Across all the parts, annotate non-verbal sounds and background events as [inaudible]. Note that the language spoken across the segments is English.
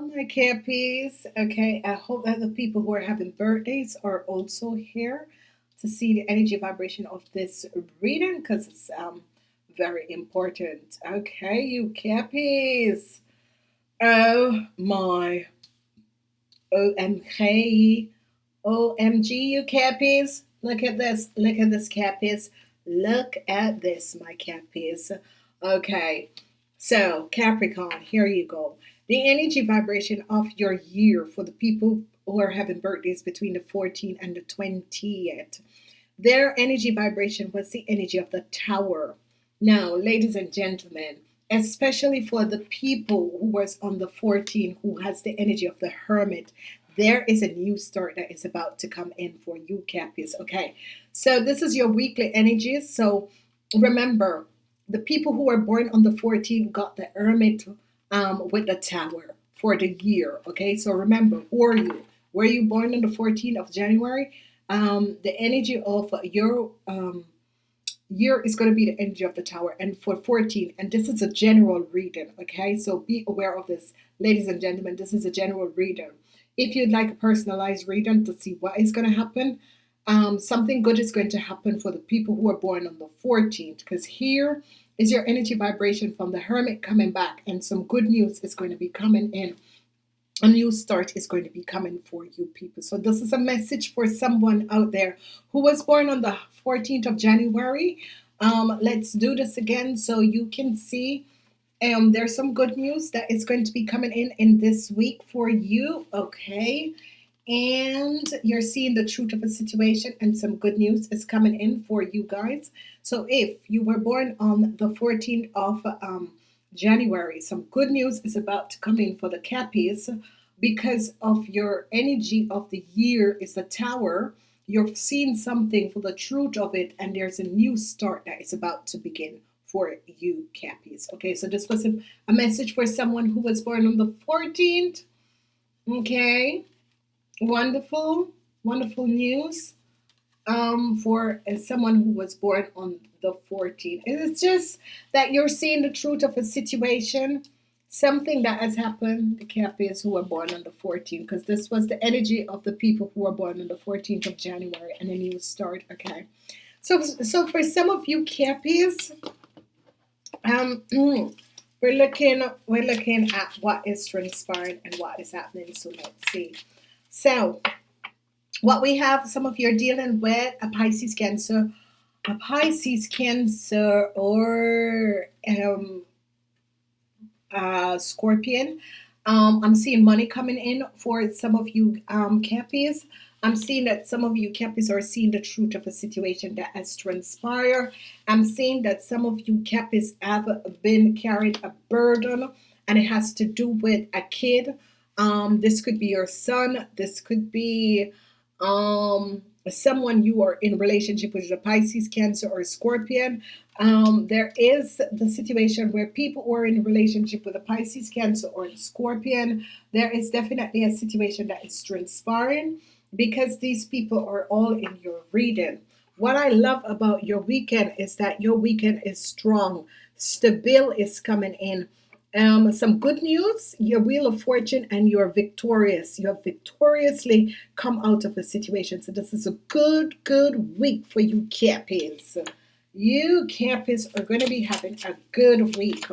My campies. Okay, I hope that the people who are having birthdays are also here to see the energy vibration of this reading because it's um very important. Okay, you campies. Oh my OMG. OMG, you cappies. Look at this. Look at this, cappies. Look at this, my cappies. Okay, so Capricorn, here you go. The energy vibration of your year for the people who are having birthdays between the 14th and the 20th. Their energy vibration was the energy of the tower. Now, ladies and gentlemen, especially for the people who was on the 14 who has the energy of the hermit there is a new start that is about to come in for you Cappies okay so this is your weekly energies so remember the people who were born on the 14th got the hermit um, with the tower for the year okay? So remember who are you were you born on the 14th of January? Um, the energy of your um, year is going to be the energy of the tower and for 14 and this is a general reading okay? So be aware of this ladies and gentlemen this is a general reading. If you'd like a personalized reading to see what is going to happen um, something good is going to happen for the people who are born on the 14th because here is your energy vibration from the hermit coming back? And some good news is going to be coming in. A new start is going to be coming for you people. So this is a message for someone out there who was born on the 14th of January. Um, let's do this again so you can see. Um, there's some good news that is going to be coming in in this week for you. Okay and you're seeing the truth of a situation and some good news is coming in for you guys. So if you were born on the 14th of um, January some good news is about to come in for the cappies. Because of your energy of the year is the tower you're seeing something for the truth of it and there's a new start that is about to begin for you cappies. Okay so this was a, a message for someone who was born on the 14th okay wonderful wonderful news um, for uh, someone who was born on the 14th. It's just that you're seeing the truth of a situation, something that has happened. The Cappies who were born on the 14th, because this was the energy of the people who were born on the 14th of January, and a new start. Okay, so so for some of you Cappies, um, [clears throat] we're looking we're looking at what is transpiring and what is happening. So let's see. So what we have, some of you are dealing with a Pisces Cancer, a Pisces Cancer, or um, Scorpion. Um, I'm seeing money coming in for some of you um, Cappies. I'm seeing that some of you Cappies are seeing the truth of a situation that has transpired. I'm seeing that some of you Cappies have been carried a burden and it has to do with a kid. Um, this could be your son. This could be um someone you are in relationship with a Pisces cancer or Scorpion. Um, there is the situation where people are in relationship with a Pisces cancer or Scorpion there is definitely a situation that is transpiring because these people are all in your reading. What I love about your weekend is that your weekend is strong. Stabil is coming in um, some good news, your wheel of fortune and you're victorious. You have victoriously come out of a situation. So this is a good, good week for you Cappies. You Cappies are going to be having a good week.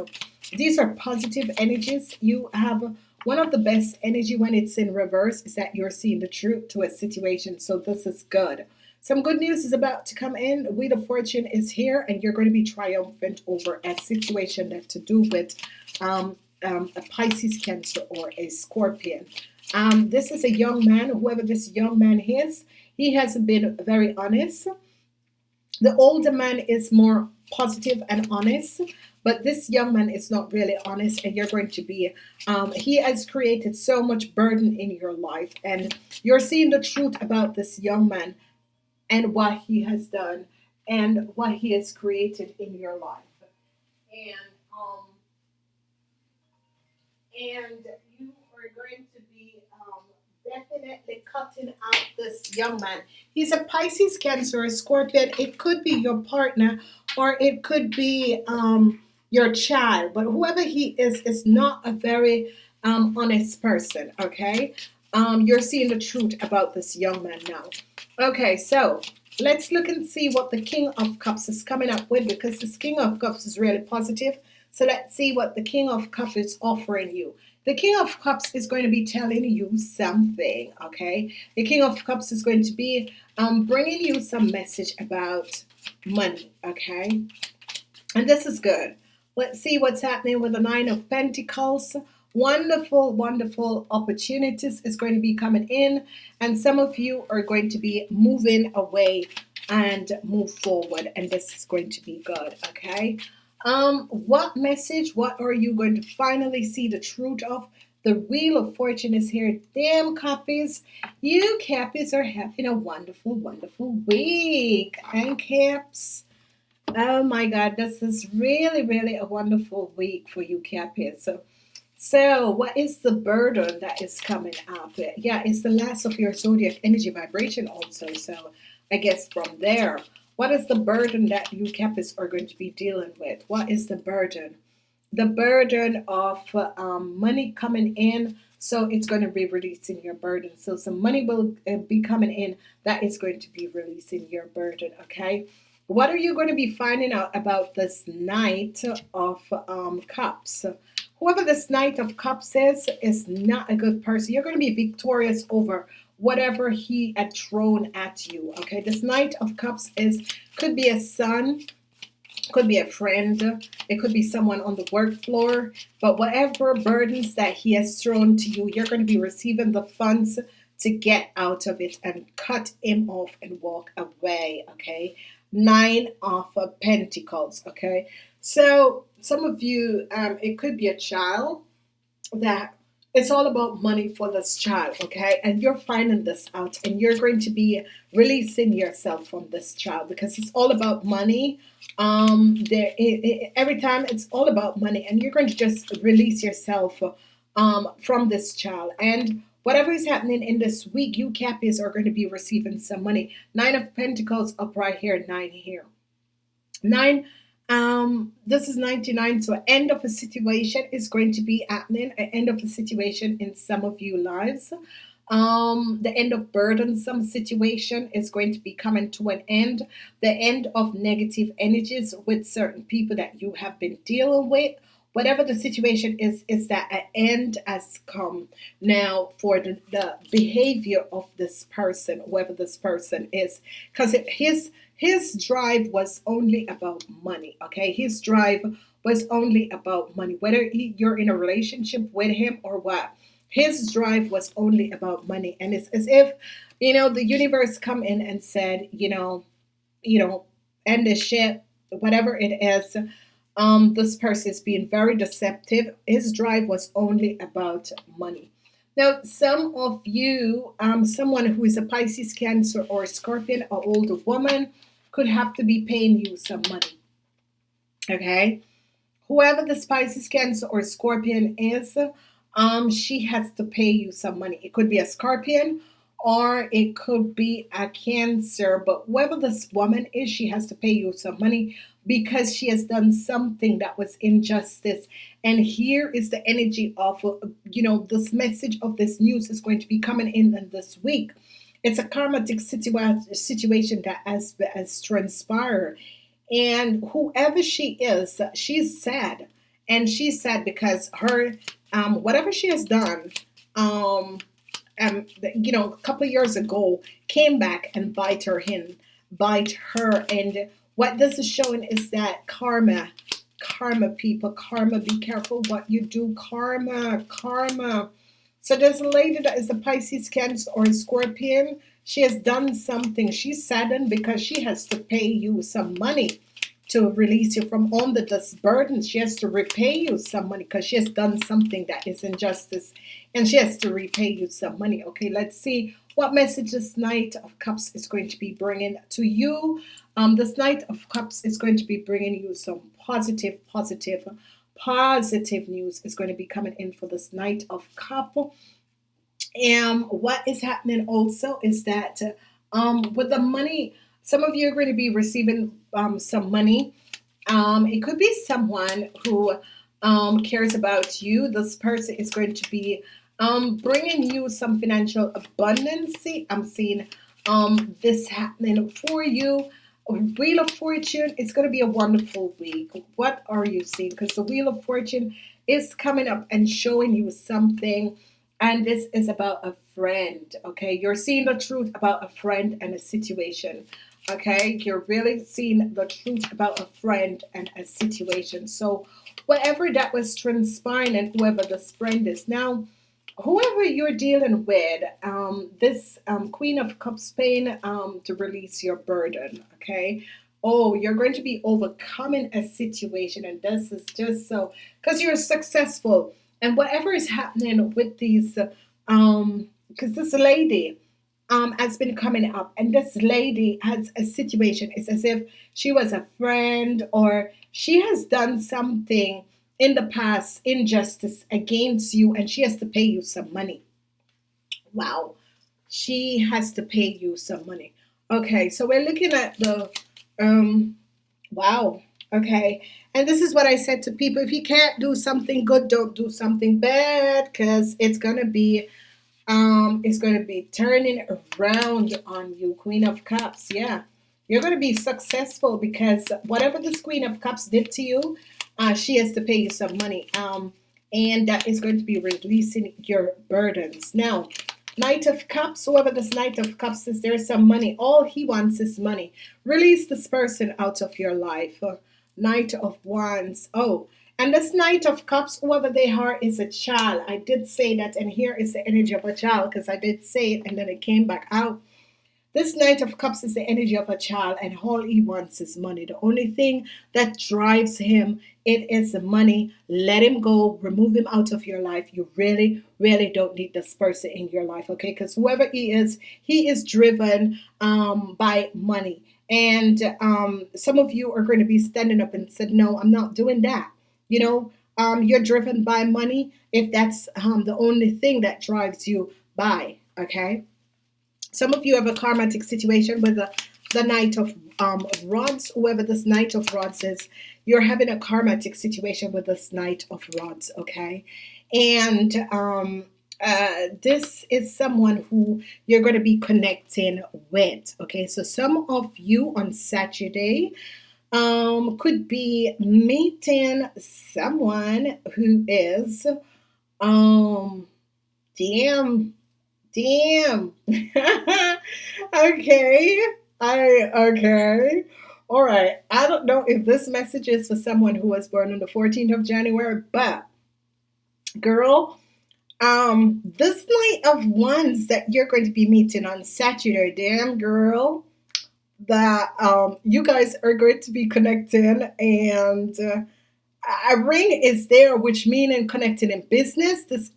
These are positive energies. You have one of the best energy when it's in reverse is that you're seeing the truth to a situation. So this is good. Some good news is about to come in. Wheel of Fortune is here, and you're going to be triumphant over a situation that to do with um, um, a Pisces, Cancer, or a Scorpion. Um, this is a young man. Whoever this young man is, he has been very honest. The older man is more positive and honest, but this young man is not really honest, and you're going to be. Um, he has created so much burden in your life, and you're seeing the truth about this young man and what he has done and what he has created in your life. And um, and you are going to be um, definitely cutting out this young man. He's a Pisces, Cancer, a Scorpion. It could be your partner or it could be um, your child, but whoever he is is not a very um, honest person. Okay, um, you're seeing the truth about this young man now. Okay, so let's look and see what the King of Cups is coming up with because this King of Cups is really positive. So let's see what the King of Cups is offering you. The King of Cups is going to be telling you something, okay? The King of Cups is going to be um, bringing you some message about money, okay? And this is good. Let's see what's happening with the Nine of Pentacles. Wonderful, wonderful opportunities is going to be coming in, and some of you are going to be moving away and move forward, and this is going to be good, okay? Um, what message, what are you going to finally see the truth of? The Wheel of Fortune is here. Damn Cappies. You Cappies are having a wonderful, wonderful week. And Caps. Oh my God, this is really, really a wonderful week for you Cappies. So, so what is the burden that is coming up? Yeah, it's the last of your zodiac energy vibration also. So I guess from there, what is the burden that you Cappies are going to be dealing with? What is the burden? The burden of um, money coming in. So it's going to be releasing your burden. So some money will uh, be coming in that is going to be releasing your burden. Okay. What are you going to be finding out about this Knight of um, Cups? Whoever this Knight of Cups is, is not a good person. You're going to be victorious over whatever he had thrown at you. Okay, this Knight of Cups is could be a son, could be a friend, it could be someone on the work floor, but whatever burdens that he has thrown to you, you're going to be receiving the funds to get out of it and cut him off and walk away. Okay, nine of Pentacles. Okay, so some of you, um, it could be a child that it's all about money for this child, okay? And you're finding this out and you're going to be releasing yourself from this child because it's all about money. Um, there, it, it, every time it's all about money and you're going to just release yourself um, from this child. And whatever is happening in this week, you Cappies are going to be receiving some money. Nine of Pentacles up right here, nine here. Nine um, this is 99. So end of a situation is going to be happening. An end of a situation in some of you lives. Um, the end of burdensome situation is going to be coming to an end. The end of negative energies with certain people that you have been dealing with. Whatever the situation is, is that an end has come now for the, the behavior of this person, whoever this person is, because his his drive was only about money. Okay, his drive was only about money. Whether he, you're in a relationship with him or what, his drive was only about money. And it's as if you know the universe come in and said, you know, you know, end the shit, whatever it is. Um, this person is being very deceptive. His drive was only about money. Now, some of you, um, someone who is a Pisces, Cancer, or Scorpion, an older woman, could have to be paying you some money. Okay? Whoever the Pisces, Cancer, or Scorpion is, um, she has to pay you some money. It could be a Scorpion or it could be a Cancer, but whoever this woman is, she has to pay you some money because she has done something that was injustice. And here is the energy of, you know, this message of this news is going to be coming in, this week. It's a karmatic situa- situation that has, has transpired. And whoever she is, she's sad. And she's sad because her, um, whatever she has done, um, um, you know, a couple years ago, came back and bite her in, bite her. And what this is showing is that karma, karma, people, karma. Be careful what you do, karma, karma. So there's a lady that is a Pisces, Cancer, or Scorpion. She has done something. She's saddened because she has to pay you some money to release you from under this burden. She has to repay you some money because she has done something that is injustice and she has to repay you some money. Okay, let's see what message this Knight of Cups is going to be bringing to you. Um, this Knight of Cups is going to be bringing you some positive, positive positive news is going to be coming in for this Knight of Cup. And what is happening also is that um, with the money, some of you are going to be receiving um, some money. Um, it could be someone who um, cares about you. This person is going to be um, bringing you some financial abundance. I'm seeing um, this happening for you. Wheel of Fortune, it's going to be a wonderful week. What are you seeing? Because the Wheel of Fortune is coming up and showing you something. And this is about a friend, okay? You're seeing the truth about a friend and a situation, okay? You're really seeing the truth about a friend and a situation. So, whatever that was transpiring and whoever this friend is now, whoever you're dealing with, um, this um, Queen of Cups pain um, to release your burden, okay? Oh, you're going to be overcoming a situation, and this is just so because you're successful, and whatever is happening with these, um, because this lady um has been coming up, and this lady has a situation. It's as if she was a friend, or she has done something in the past injustice against you, and she has to pay you some money. Wow, she has to pay you some money. Okay, so we're looking at the um wow. Okay. And this is what I said to people. If you can't do something good, don't do something bad because it's gonna be um it's gonna be turning around on you. Queen of Cups. Yeah. You're gonna be successful because whatever this Queen of Cups did to you, uh, she has to pay you some money. Um and that is going to be releasing your burdens. Now, Knight of Cups, whoever this Knight of Cups is, there's some money. All he wants is money. Release this person out of your life. Uh, Knight of Wands. Oh, and this Knight of Cups, whoever they are, is a child. I did say that, and here is the energy of a child because I did say it and then it came back out. This Knight of Cups is the energy of a child, and all he wants is money. The only thing that drives him, it is the money. Let him go. Remove him out of your life. You really, really don't need this person in your life, okay? Because whoever he is, he is driven um, by money. And um, some of you are going to be standing up and said, "No, I'm not doing that." You know, um, you're driven by money if that's um, the only thing that drives you by. Okay. Some of you have a karmatic situation with the, the Knight of um, Rods, whoever this Knight of Rods is, you're having a karmatic situation with this Knight of Rods, okay? And um, uh, this is someone who you're going to be connecting with, okay? So some of you on Saturday um, could be meeting someone who is, um, damn, Damn. [laughs] okay. I okay. All right. I don't know if this message is for someone who was born on the 14th of January, but girl, um, this Knight of Wands that you're going to be meeting on Saturday, damn girl, that um you guys are going to be connecting and uh, a ring is there, which meaning connecting in business. This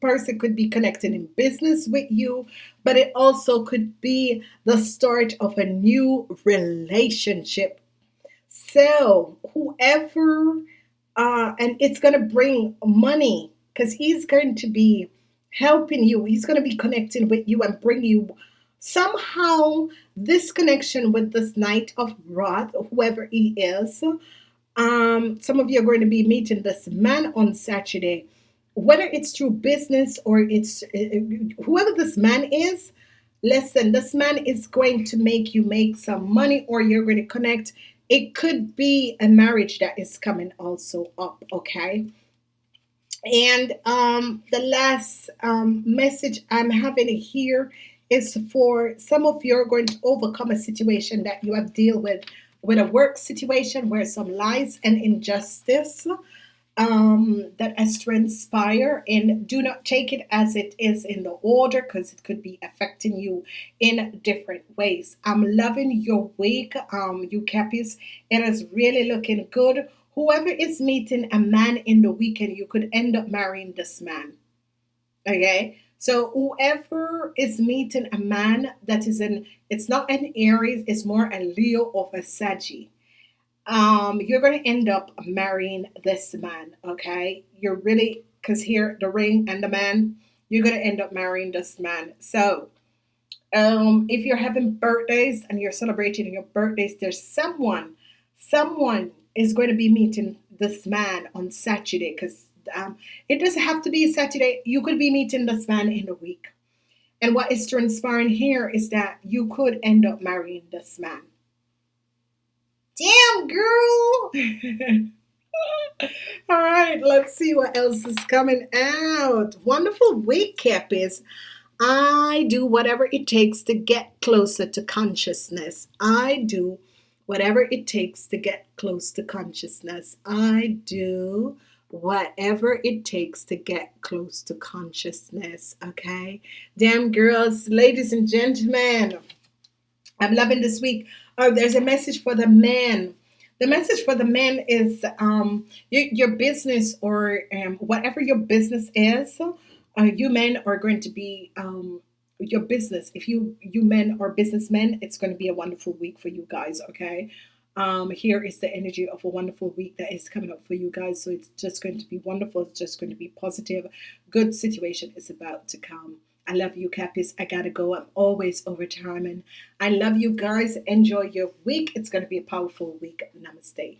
person could be connected in business with you, but it also could be the start of a new relationship. So, whoever, uh, and it's going to bring money because he's going to be helping you, he's going to be connecting with you and bring you somehow this connection with this Knight of Wrath, whoever he is. Um, some of you are going to be meeting this man on Saturday whether it's through business or it's uh, whoever this man is, listen, this man is going to make you make some money or you're going to connect. It could be a marriage that is coming also up, okay? And um, the last um, message I'm having here is for some of you are going to overcome a situation that you have deal with with a work situation where some lies and injustice um, that has transpired and do not take it as it is in the order because it could be affecting you in different ways. I'm loving your week, um, you Cappies. It is really looking good. Whoever is meeting a man in the weekend, you could end up marrying this man. Okay. So whoever is meeting a man that is in, it's not an Aries, it's more a Leo or a Saggy um, you're going to end up marrying this man, okay? You're really, because here, the ring and the man, you're going to end up marrying this man. So, um, if you're having birthdays and you're celebrating your birthdays, there's someone, someone is going to be meeting this man on Saturday because um, it doesn't have to be Saturday. You could be meeting this man in the week. And what is transpiring here is that you could end up marrying this man. Damn, girl. [laughs] All right, let's see what else is coming out. Wonderful week, Cappies. I do whatever it takes to get closer to consciousness. I do whatever it takes to get close to consciousness. I do whatever it takes to get close to consciousness. Okay, damn girls, ladies and gentlemen, I'm loving this week. Oh, there's a message for the men. The message for the men is um, your, your business or um, whatever your business is. Uh, you men are going to be um, your business. If you you men are businessmen, it's going to be a wonderful week for you guys. Okay. Um, here is the energy of a wonderful week that is coming up for you guys. So it's just going to be wonderful. It's just going to be positive. Good situation is about to come. I love you, Cappies. I gotta go. I'm always over time, and I love you guys. Enjoy your week. It's gonna be a powerful week. Namaste.